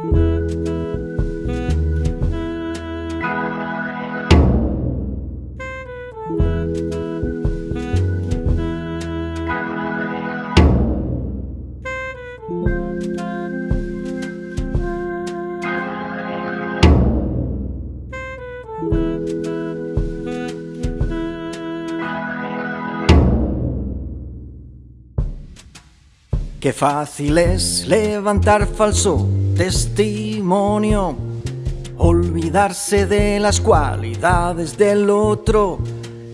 Qué fácil es levantar falso testimonio, olvidarse de las cualidades del otro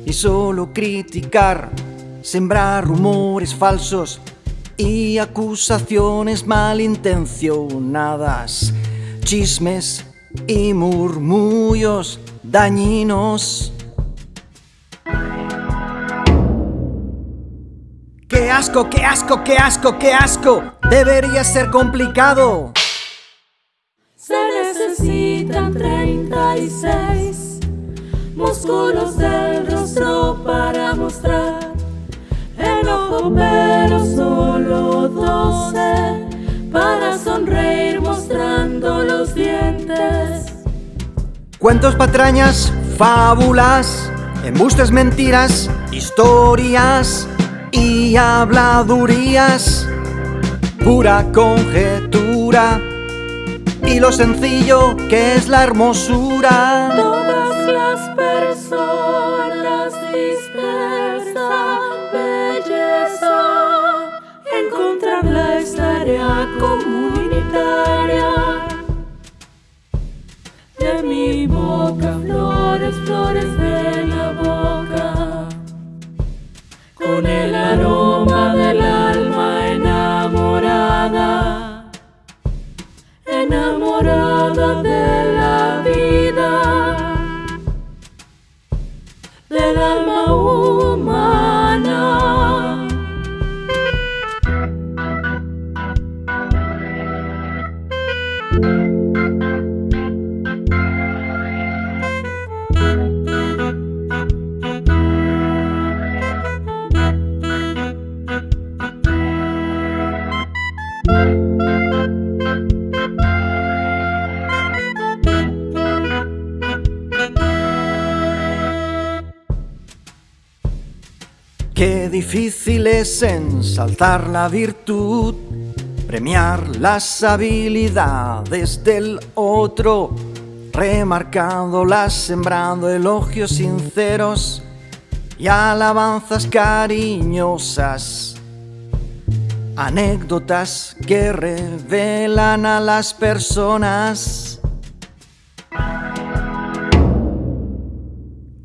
y solo criticar, sembrar rumores falsos y acusaciones malintencionadas, chismes y murmullos dañinos. ¡Qué asco, qué asco, qué asco, qué asco! Debería ser complicado. Músculos del rostro para mostrar enojo, pero solo 12 para sonreír mostrando los dientes. Cuentos, patrañas, fábulas, embustes, mentiras, historias y habladurías, pura conjetura y lo sencillo que es la hermosura. Todas las personas dispersas, belleza, encontrar la historia comunitaria. Qué difícil es ensalzar la virtud, premiar las habilidades del otro, remarcándolas, sembrando elogios sinceros y alabanzas cariñosas. Anécdotas que revelan a las personas.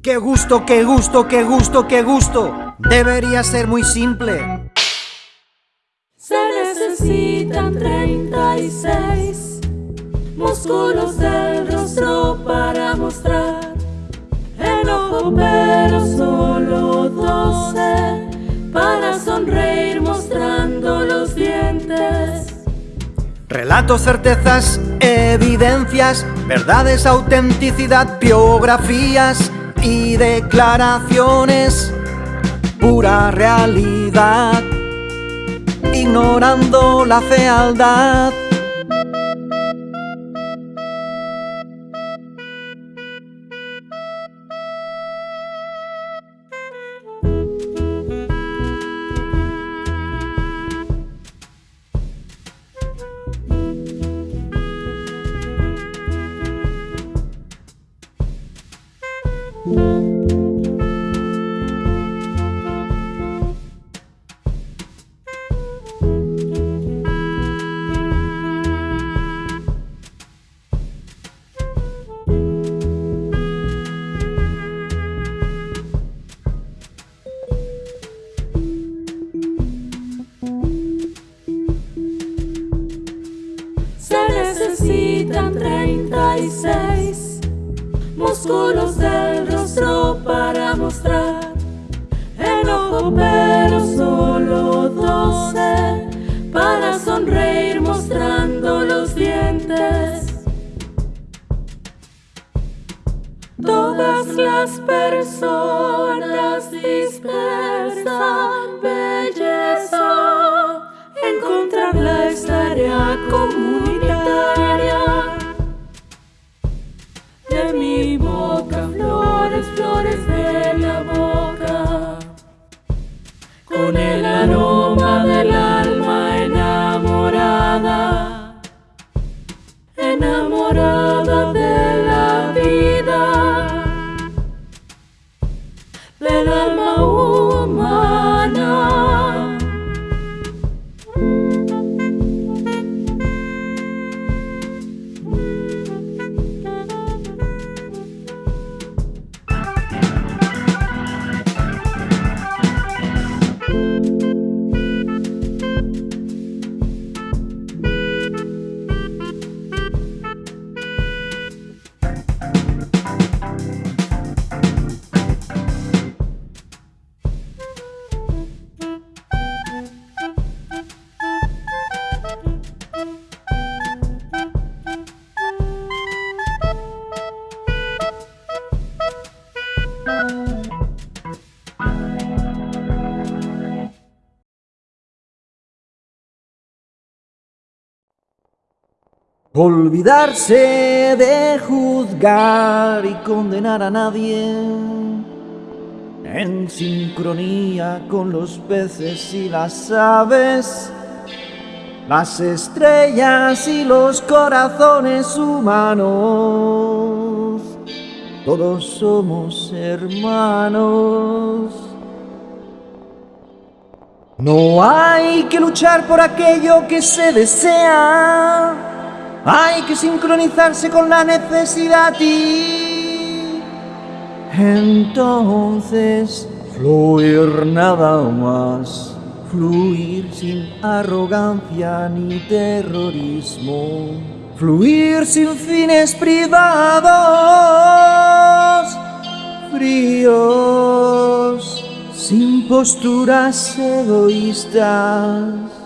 ¡Qué gusto, qué gusto, qué gusto, qué gusto! Debería ser muy simple. Se necesitan 36 músculos del rostro para mostrar enojo, pero solo 12 para sonreír mostrando los dientes. Relatos, certezas, evidencias, verdades, autenticidad, biografías y declaraciones, pura realidad, ignorando la fealdad. Pero solo 12 para sonreír mostrando los dientes. Todas las personas Olvidarse de juzgar y condenar a nadie en sincronía con los peces y las aves, las estrellas y los corazones humanos. Todos somos hermanos. No hay que luchar por aquello que se desea. Hay que sincronizarse con la necesidad y entonces fluir nada más. Fluir sin arrogancia ni terrorismo. Fluir sin fines privados. Fríos sin posturas egoístas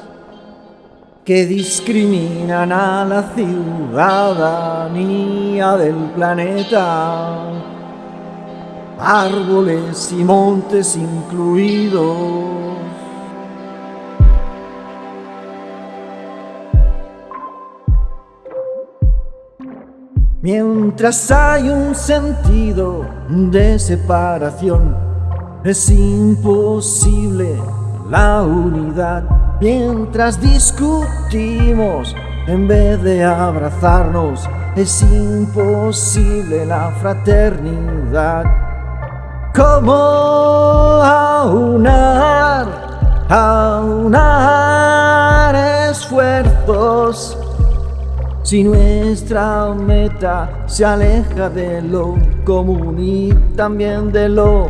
que discriminan a la ciudadanía del planeta, árboles y montes incluidos. Mientras hay un sentido de separación, es imposible la unidad. Mientras discutimos, en vez de abrazarnos, es imposible la fraternidad. ¿Cómo aunar, aunar esfuerzos? Si nuestra meta se aleja de lo común y también de lo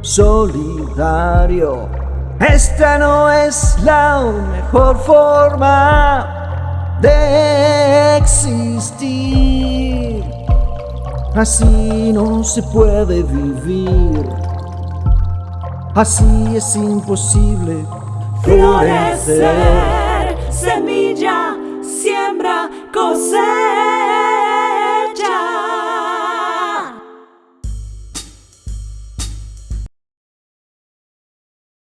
solidario. Esta no es la mejor forma de existir. Así no se puede vivir. Así es imposible florecer. Semilla, siembra, coser.